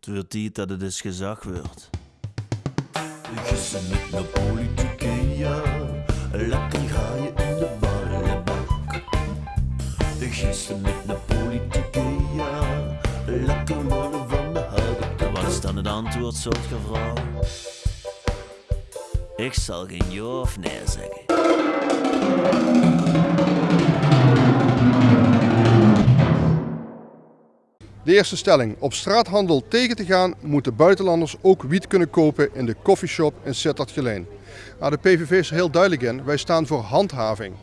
Het wordt tijd dat het eens gezag wordt. Gissen met de politieke, ja. Lekker ga je in de ballenbak. Gissen met de politieke, ja. Lekker worden van de houten Wat is dan het antwoord, soort gevraagd? Ik zal geen ja of nee zeggen. De eerste stelling. Op straathandel tegen te gaan moeten buitenlanders ook wiet kunnen kopen in de koffieshop in Sittard-Geleen. Nou, de PVV is er heel duidelijk in. Wij staan voor handhaving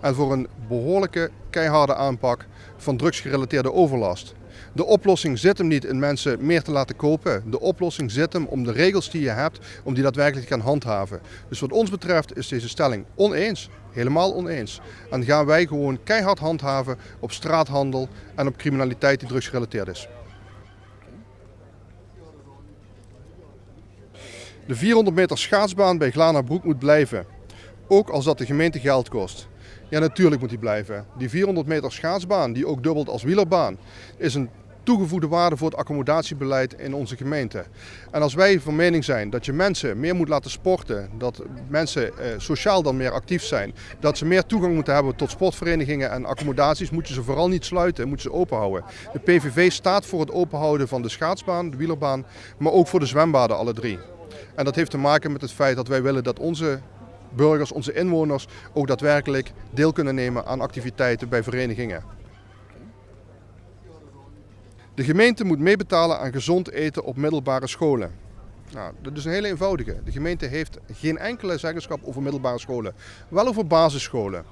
en voor een behoorlijke keiharde aanpak van drugsgerelateerde overlast. De oplossing zit hem niet in mensen meer te laten kopen. De oplossing zit hem om de regels die je hebt, om die daadwerkelijk te gaan handhaven. Dus wat ons betreft is deze stelling oneens. Helemaal oneens. En gaan wij gewoon keihard handhaven op straathandel en op criminaliteit die drugsgerelateerd is. De 400 meter schaatsbaan bij Glanabroek moet blijven. Ook als dat de gemeente geld kost. Ja, natuurlijk moet die blijven. Die 400 meter schaatsbaan, die ook dubbelt als wielerbaan, is een toegevoegde waarde voor het accommodatiebeleid in onze gemeente. En als wij van mening zijn dat je mensen meer moet laten sporten, dat mensen eh, sociaal dan meer actief zijn, dat ze meer toegang moeten hebben tot sportverenigingen en accommodaties, moet je ze vooral niet sluiten, moet je ze open houden. De PVV staat voor het openhouden van de schaatsbaan, de wielerbaan, maar ook voor de zwembaden alle drie. En dat heeft te maken met het feit dat wij willen dat onze burgers, onze inwoners, ook daadwerkelijk deel kunnen nemen aan activiteiten bij verenigingen. De gemeente moet meebetalen aan gezond eten op middelbare scholen. Nou, dat is een hele eenvoudige. De gemeente heeft geen enkele zeggenschap over middelbare scholen, wel over basisscholen.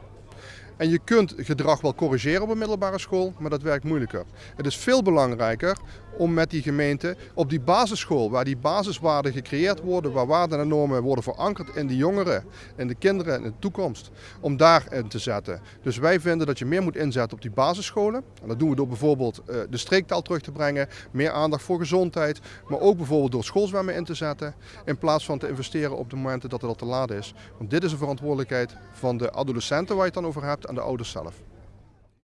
En je kunt gedrag wel corrigeren op een middelbare school, maar dat werkt moeilijker. Het is veel belangrijker om met die gemeente op die basisschool, waar die basiswaarden gecreëerd worden, waar waarden en normen worden verankerd in de jongeren, in de kinderen in de toekomst, om daarin te zetten. Dus wij vinden dat je meer moet inzetten op die basisscholen. En dat doen we door bijvoorbeeld eh, de streektaal terug te brengen, meer aandacht voor gezondheid, maar ook bijvoorbeeld door schoolzwemmen in te zetten, in plaats van te investeren op de momenten dat het al te laat is. Want dit is een verantwoordelijkheid van de adolescenten waar je het dan over hebt en de ouders zelf.